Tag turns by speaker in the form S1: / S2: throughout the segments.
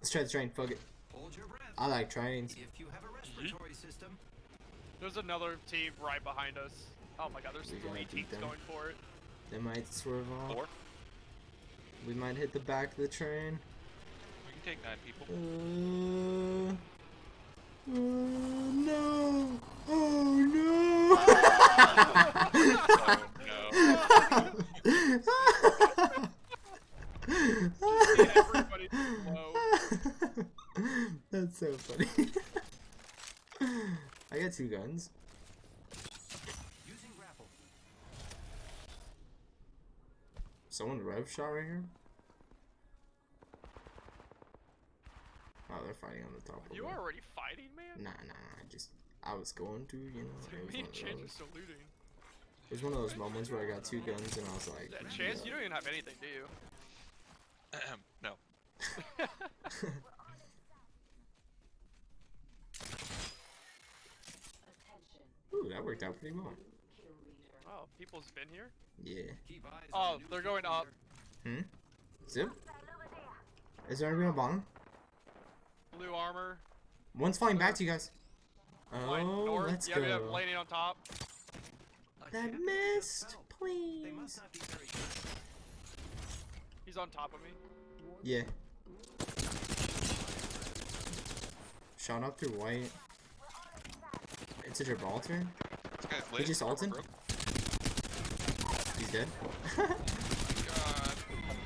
S1: Let's try the train. Fuck it.
S2: Hold your breath.
S1: I like trains.
S2: If you have a respiratory system,
S3: There's another team right behind us. Oh my god, there's
S1: We gotta
S3: three
S1: beat
S3: teams
S1: them.
S3: going for it.
S1: They might swerve off.
S4: Four.
S1: We might hit the back of the train.
S4: We can take nine people.
S1: Uh, uh, no. Oh no.
S4: Oh no.
S1: That's so funny. I got two guns.
S2: using grapple.
S1: Someone rev shot right here. Oh, they're fighting on the top. of
S3: You
S1: the-
S3: are already fighting, man?
S1: Nah, nah, nah. I just I was going to, you know. It was,
S3: Me
S1: one
S3: and
S1: of
S3: Chance
S1: those,
S3: saluting.
S1: it was one of those moments where I got two guns and I was like,
S3: Yeah, Chance, you don't even have anything, do you?
S4: Ahem, no.
S1: Ooh, that worked out pretty well.
S3: Oh, people's been here?
S1: Yeah.
S2: Keep eyes
S3: Oh, they're
S2: new
S3: going up.
S1: Hmm. Zip. Is there anybody on bottom?
S3: Blue armor.
S1: One's flying back to you guys.
S3: Flying
S1: Oh,
S3: north.
S1: let's
S3: yeah, yeah,
S1: go.
S3: landing on top.
S1: That missed,
S2: fell. They must
S1: please.
S2: not be very good.
S3: He's on top of me.
S1: Yeah. Shot up through white. It's a Gibraltar.
S4: This
S1: He just
S4: Armor
S1: ulted? He's dead.
S4: Oh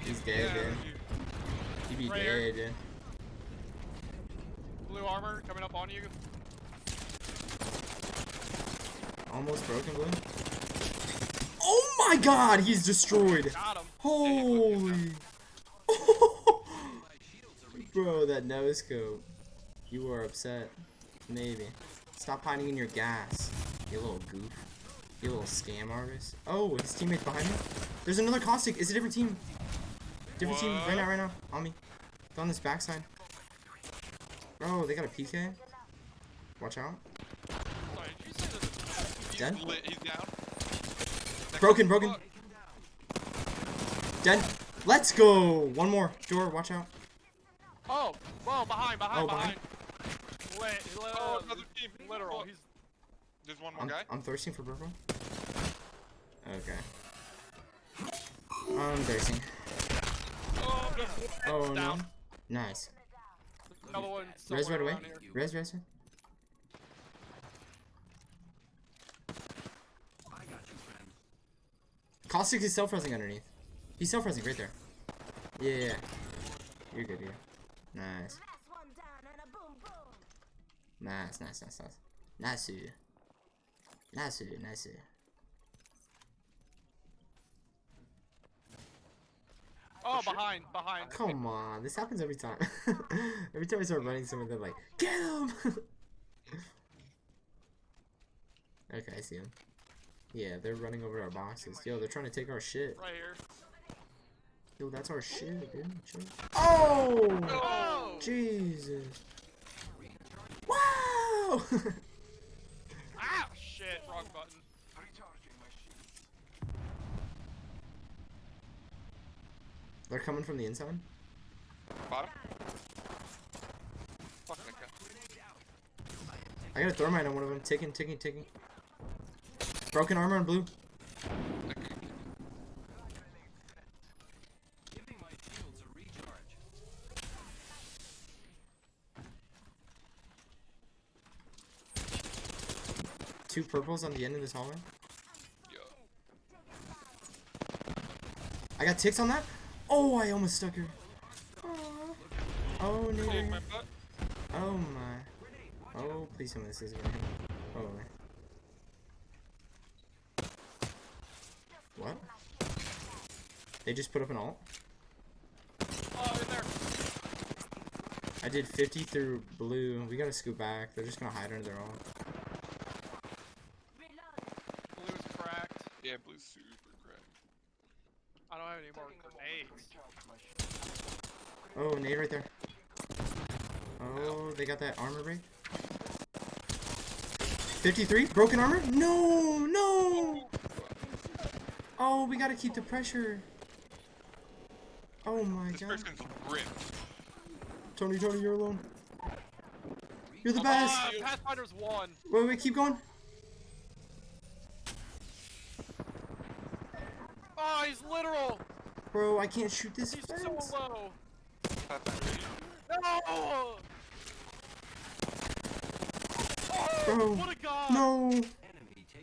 S1: He's dead,
S4: Yeah,
S1: dude.
S4: you-
S1: He be
S3: Right here.
S1: dead, dude.
S3: Blue armor coming up on you.
S1: Almost broken blue. Oh my god, he's destroyed.
S3: Got him.
S1: Holy.
S2: My shields are recharged.
S1: Bro, that no scope. You are upset. Maybe. Stop hiding in your gas. You little goof. You little scam artist. Oh, his teammate's behind me. There's another caustic. It's a different team. Different team. Right now, right now. On me. They're on this backside. Bro, they got a PK. Watch out.
S3: Sorry, did you say that?
S4: He's
S1: Dead?
S4: lit. He's down. Next
S1: Broken, broken.
S4: Fuck.
S1: Dead. Let's go. One more. Door, watch out.
S3: Oh, whoa, behind, behind,
S1: Oh, behind.
S3: behind. Lit, lit,
S4: Oh, another team.
S3: literal.
S4: Fuck.
S3: He's
S4: There's one more
S1: I'm,
S4: guy.
S1: I'm thirsting for purple. Okay. I'm thirsting.
S3: oh, there's
S1: Oh no. Nice.
S3: Another one.
S1: Res right away.
S3: here.
S1: Res, res. res.
S2: I got you, friend.
S1: Caustic is self-resing underneath. He's self-resing right there. Yeah, yeah, yeah. You're good, good. Nice. Nice, nice, nice, nice. Nice. Nice, nice.
S3: Oh, behind, behind.
S1: Come on, this happens every time. every time I start running someone, they're like, get him! okay, I see him. Yeah, they're running over our boxes. Yo, they're trying to take our shit.
S3: Right here.
S1: Yo, that's our shit, dude. Oh!
S3: Oh!
S1: Jesus. Wow!
S3: Ah, shit, wrong button.
S1: They're coming from the inside.
S4: Bottom.
S1: I got a thermite on one of them. Ticking, ticking, ticking. Broken armor on blue.
S4: That guy.
S2: Giving my shields a recharge.
S1: Two purples on the end of this hallway.
S4: Yo.
S1: I got ticks on that. Oh, I almost stuck her. Aw. Oh,
S4: Kick my
S1: nigga.
S4: butt.
S1: Oh, my. Oh, please tell me this is gonna hit. Oh, my. What? They just put up an alt?
S3: Oh, in there.
S1: I did 50 through blue. We gotta scoot back. They're just gonna hide under their alt.
S3: Blue's cracked.
S4: Yeah, blue's super cracked.
S3: I don't have any more grenades.
S1: Oh, nade right there. Oh, they got that armor break. 53, broken armor? No, no! Oh, we gotta keep the pressure. Oh my
S4: This
S1: god.
S4: person's ripped.
S1: Tony, Tony, you're alone. You're the best!
S3: Ah, Pathfinder's one.
S1: Wait, wait, keep going.
S3: Oh, he's literal.
S1: Bro, I can't shoot this
S3: He's
S1: fence.
S3: so low.
S4: Pathfinder.
S3: No! Oh,
S1: Bro,
S3: what a god!
S1: No!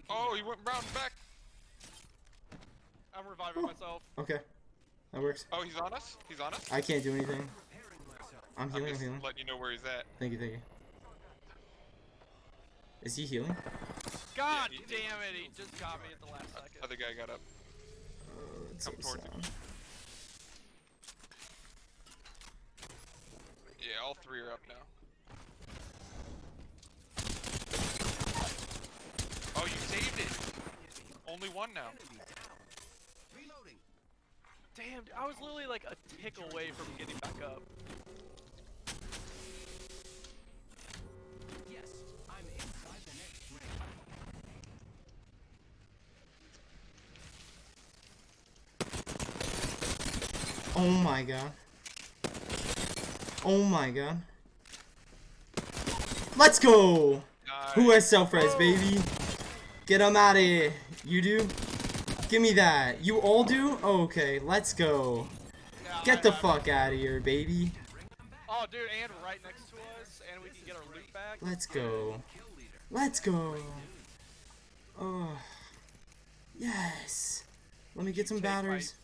S4: Oh, he went round back.
S3: I'm reviving oh. myself.
S1: Okay. That works.
S4: Oh, he's on us? He's on us?
S1: I can't do anything. I'm
S4: I'm
S1: healing, I'm healing.
S4: letting you know where he's at.
S1: Thank you, thank you. Is he healing?
S3: God
S4: he-
S3: damn it, he just got me at the last second.
S4: Other guy got up.
S1: Uh, oh, that's
S4: Come towards him. Yeah, all three are up now. Oh, you saved it. Only one now.
S2: Reloading.
S3: Damn, I was literally like a tick away from getting back up.
S2: Yes, I'm inside the next ring.
S1: Oh my god. Oh my god. Let's go! Who has self-res, baby? Get them out of here. You do? Give me that. You all do? Okay, let's go.
S3: Yeah,
S1: Get the fuck out of here, baby.
S3: Oh, dude, and right next to us, and we can get our loot back.
S1: Let's go. Let's go. Oh. Yes. Let me get some batteries.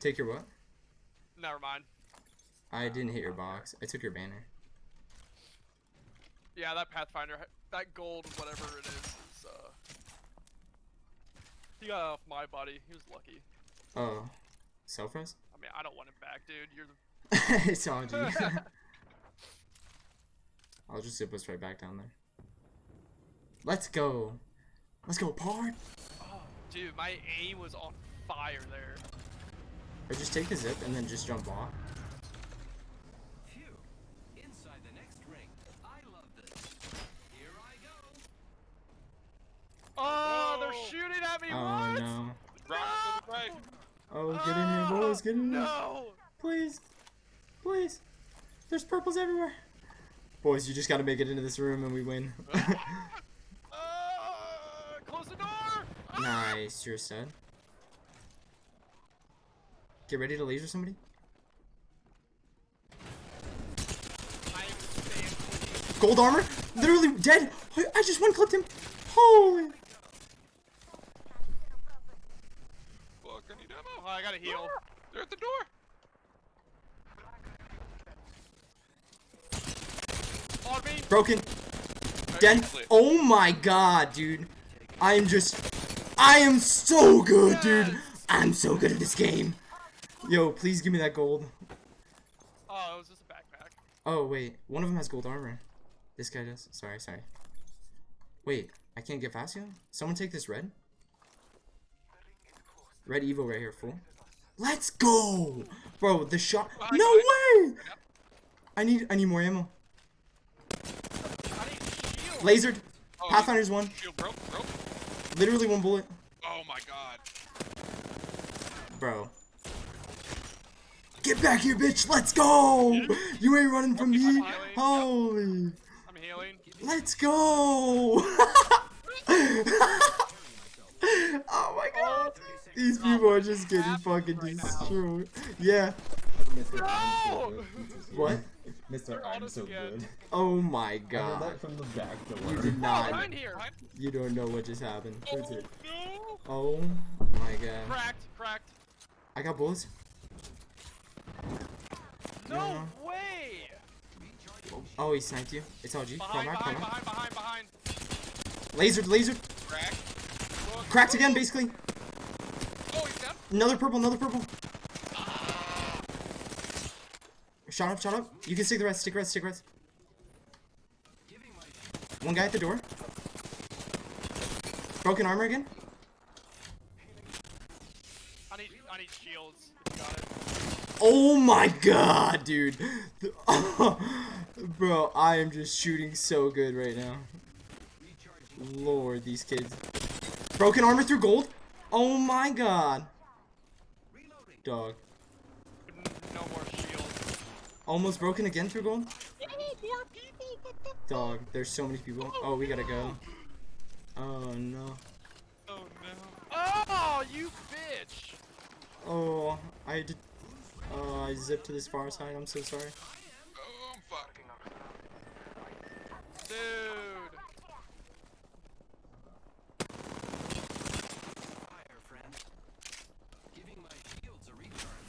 S1: Take your what?
S3: Never mind.
S1: I didn't hit your box. I took your banner.
S3: Yeah, that Pathfinder, that gold, whatever it is, is uh. He got off my body. He was lucky.
S1: Oh. Self-res?
S3: I mean, I don't want him back, dude. You're the.
S1: it's on you. I'll just zip us right back down there. Let's go. Let's go, Pard.
S3: Oh, dude, my aim was on fire there.
S1: Or just take the zip and then just jump off.
S2: Phew. Inside the next ring. I love this. Here I go.
S3: Oh, they're
S4: Whoa.
S3: shooting at me.
S1: Oh
S3: what?
S1: no.
S4: Right to right.
S1: Oh, get in here, boys. Get in here.
S3: No.
S1: Please. Please. There's purples everywhere. Boys, you just gotta make it into this room and we win.
S3: Uh, close the door. Ah!
S1: nice, you're set. Get ready to laser somebody.
S3: I am standing.
S1: Gold armor? Literally dead. I I just one clipped him. Holy.
S4: Fuck, I.
S3: Oh, I gotta heal.
S4: They're at the door.
S3: On me.
S1: Broken. Dead. Oh my god, dude. I am just. I am so good, dude. I'm so good at this game. Yo, please give me that gold.
S3: Oh, it was just a backpack.
S1: Oh, wait. One of them has gold armor. This guy does. Sorry, sorry. Wait, I can't get Fasio? Someone take this red? Red Evo right here, fool. Let's go! Bro, the shot. No way! I need I need more ammo. Lasered.
S4: Oh,
S1: Pathfinder's one.
S4: Broke, broke.
S1: Literally one bullet.
S4: Oh my god.
S1: Bro. Get back here, bitch! Let's go! You ain't running from me! Holy!
S3: I'm healing.
S1: Let's go! oh my god! These people are just getting fucking
S3: right now.
S1: destroyed. Yeah.
S5: Mr. I'm so good.
S1: What?
S5: Mr. I'm so
S3: again.
S5: good.
S1: Oh my god.
S5: that from the back
S1: You did
S3: Oh,
S1: not.
S3: behind here.
S1: You don't know what just happened.
S4: Oh
S5: That's it.
S4: no.
S1: Oh my god.
S3: Cracked. Cracked.
S1: I got bullets.
S3: No
S1: Yeah.
S3: way.
S1: Oh, he sniped you. It's LG. Come
S3: Behind,
S1: back, come
S3: behind,
S1: back.
S3: behind, behind, behind.
S1: Lasered, lasered.
S4: Crack.
S1: Cracked again, basically. Another purple, another purple. Shot up, shot up. You can stick the rest, stick rest, stick rest.
S2: Giving my shield.
S1: One guy at the door. Broken armor again.
S3: I need, I need shields.
S1: Oh my god, dude. Bro, I am just shooting so good right now. Lord, these kids. Broken armor through gold? Oh my god. Dog.
S3: No more shields.
S1: Almost broken again through gold? Dog, there's so many people. Oh, we gotta go. Oh no.
S4: Oh no.
S3: Oh, you bitch!
S1: Oh, I did. Oh, uh, I zipped to this far side. I'm so sorry.
S4: Oh fuck.
S3: Dude.
S2: Fire, friend. Giving my shields a recharge.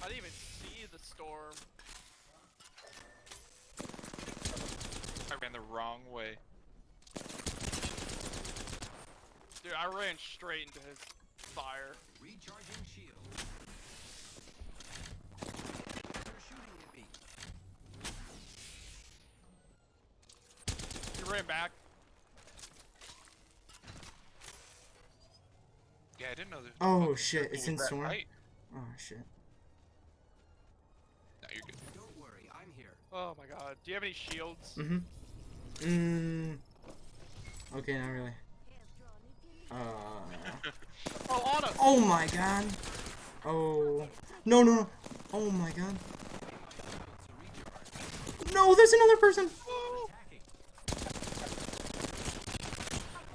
S3: I didn't even see the storm.
S4: I ran the wrong way.
S3: Dude, I ran straight into his fire.
S2: Recharging shield. They're shooting at me.
S3: He ran back.
S4: Yeah, I didn't know there.
S1: Oh shit, it's in
S4: that
S1: storm.
S4: height.
S1: Oh shit.
S4: No, you're good.
S2: Don't worry, I'm here.
S3: Oh my god. Do you have any shields?
S1: Mm-hmm. Mmm. Okay, not really. Uh.
S3: Oh, on us!
S1: Oh my god. Oh. No, no, no. Oh my god. No, there's another person.
S2: Attacking.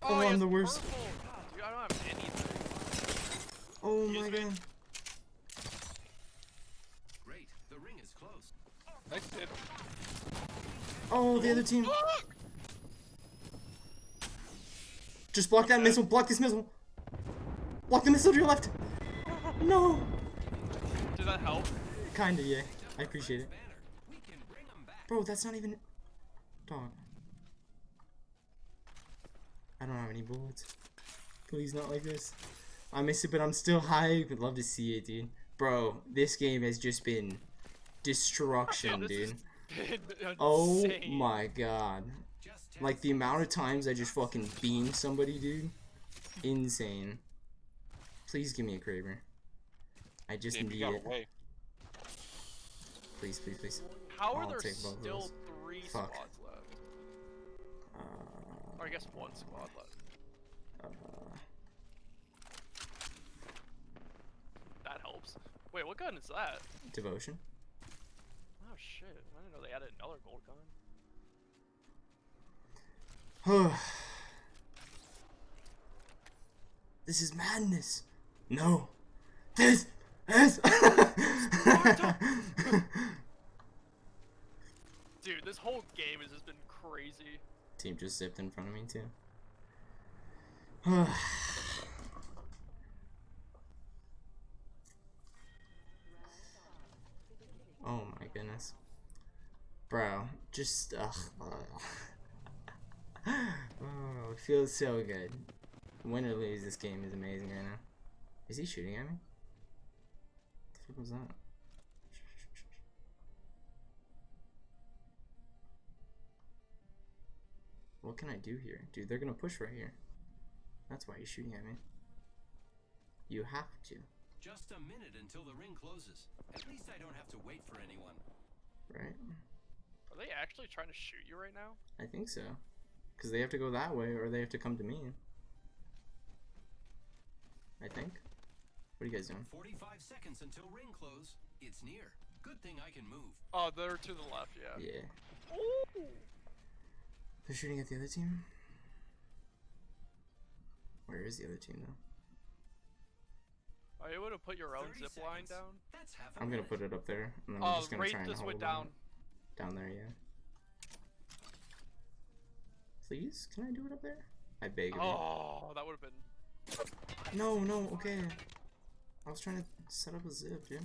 S1: Oh, I'm the worst.
S3: Dude, I don't have anything.
S1: Oh my
S3: me?
S1: god.
S2: Great. The ring is close.
S4: Nice hit.
S1: Oh, the other team. Just block that missile. Block this missile. Block the missile to your left. No.
S3: Does that help?
S1: Kinda, yeah. I appreciate it.
S2: Banner. We can bring them back.
S1: Bro, that's not even... Dog. I don't have any bullets. Please, not like this. I miss it, but I'm still hype. I'd love to see it, dude. Bro, this game has just been destruction, dude. Oh my god.
S2: Just ten
S1: Like, the amount of times I just fucking beamed somebody, dude. Insane. Please give me a Kraber. I just
S4: Damn,
S1: need it.
S4: away.
S1: Please, please, please.
S3: How are
S1: I'll
S3: there
S1: take both of
S3: still three
S1: Fuck.
S3: squads left?
S1: Uh,
S3: Or I guess one squad left.
S1: uh,
S3: That helps. Wait, what gun is that?
S1: devotion.
S3: Oh shit, I didn't know they added another gold gun.
S1: this is madness. No. This is.
S3: Dude, this whole game has just been crazy.
S1: Team just zipped in front of me too. oh my goodness. Bro, just ugh. oh, it feels so good. Win or lose, this game is amazing right now. Is he shooting at me? What the fuck was that? What can I do here? Dude, they're gonna push right here. That's why he's shooting at me. You have to,
S2: Just a minute until the ring closes. At least I don't have to wait for anyone.
S1: right?
S3: Are they actually trying to shoot you right now?
S1: I think so. Because they have to go that way or they have to come to me. I think. What are you guys doing?
S2: 45 seconds until ring close. It's near. Good thing I can move.
S3: Oh, they're to the left, yeah.
S1: Yeah.
S3: Ooh.
S1: They're shooting at the other team? Where is the other team though?
S3: Are you able to put your own
S2: 30
S3: zip line
S2: seconds.
S3: down?
S2: That's half a
S1: I'm gonna
S2: minute.
S1: put it up there. And then I'm
S3: Oh,
S1: just gonna try and
S3: just
S1: hold
S3: went
S1: it
S3: down.
S1: Down there, yeah. Please? Can I do it up there? I beg of you.
S3: Oh, that would have been.
S1: No, no, okay. I was trying to set up a zip, dude.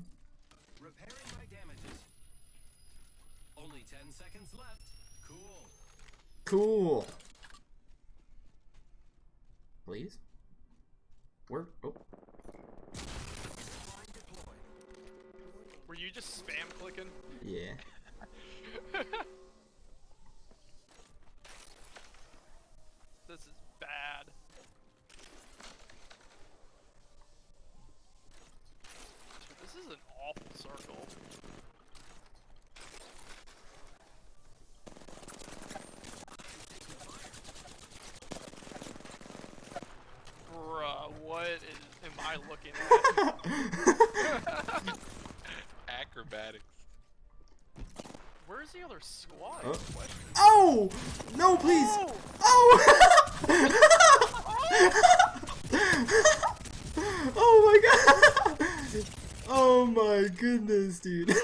S2: Repairing my damages. Only 10 seconds left. Cool.
S1: Cool. Please? Where? Oh,
S3: Were you just spam clicking?
S1: yeah.
S3: This is bad. Looking at?
S4: Acrobatics.
S3: Where's the other squad?
S1: Oh. Oh! No, please!
S3: Oh!
S1: Oh! oh! oh my god! Oh my goodness, dude.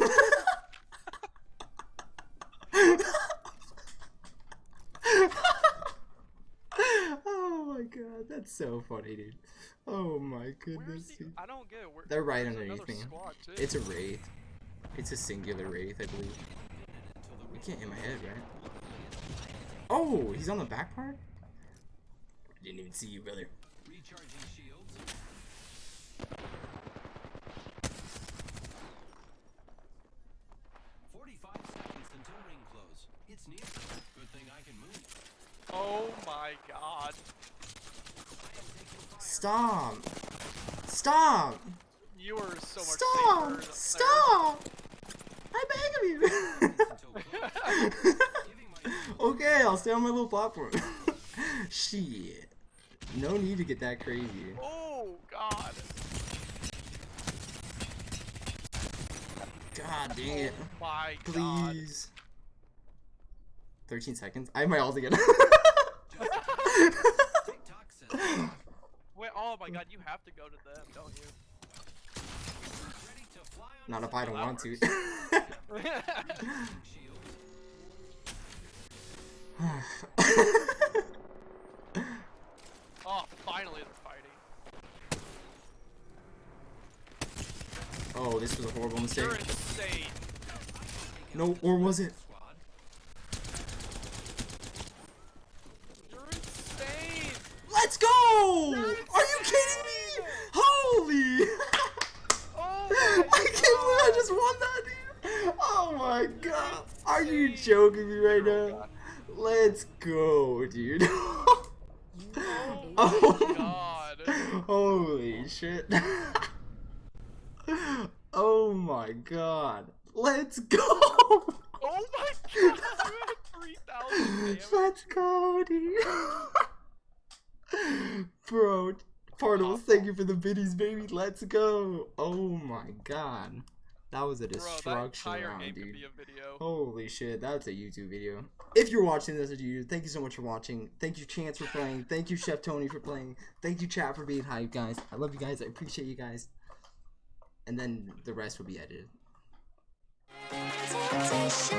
S1: oh my god, that's so funny, dude. Oh my goodness,
S3: the?
S1: dude.
S3: I don't get it. Where,
S1: They're right underneath me. It's a wraith. It's a singular wraith, I believe. We can't hit my head, right? Oh, he's on the back part? I Didn't even see you, brother.
S2: Recharging shields. Forty-five seconds until ring close. It's near. Good thing I can move.
S3: Oh my god.
S1: Stop! Stop!
S3: You are so much
S1: Stop!
S3: safer.
S1: Stop! I beg of you!
S2: Until close. Giving my
S1: okay, I'll stay on my little platform. Shit. No need to get that crazy.
S3: Oh god.
S1: God dang oh it.
S3: Oh my god.
S1: Please. 13 seconds? I have my ult again.
S3: Wait, oh my god, you have to go to them, don't you?
S2: ready to fly on
S1: Not if I don't want to.
S3: oh, finally they're fighting.
S1: oh, this was a horrible mistake. No, or was it?
S2: Squad.
S3: You're insane.
S1: Let's go! Kidding me? Holy!
S3: Oh
S1: I can't believe I just won that, dude. Oh my god. Are you joking me right oh now? Let's go, dude.
S3: Oh
S1: Oh.
S3: my god.
S1: Holy shit. oh my god. Let's go.
S3: Oh my god. You had 3,000.
S1: Let's go, dude. Bro, Pardos, thank you for the biddies, baby. Let's go. Oh my god. That was a destruction
S3: entire
S1: round, dude.
S3: could be a video.
S1: Holy shit, that's a YouTube video. If you're watching this as YouTube, thank you so much for watching. Thank you, Chance, for playing. Thank you, Chef Tony, for playing. Thank you, chat, for being hype, guys. I love you guys. I appreciate you guys. And then the rest will be edited.
S6: Temptation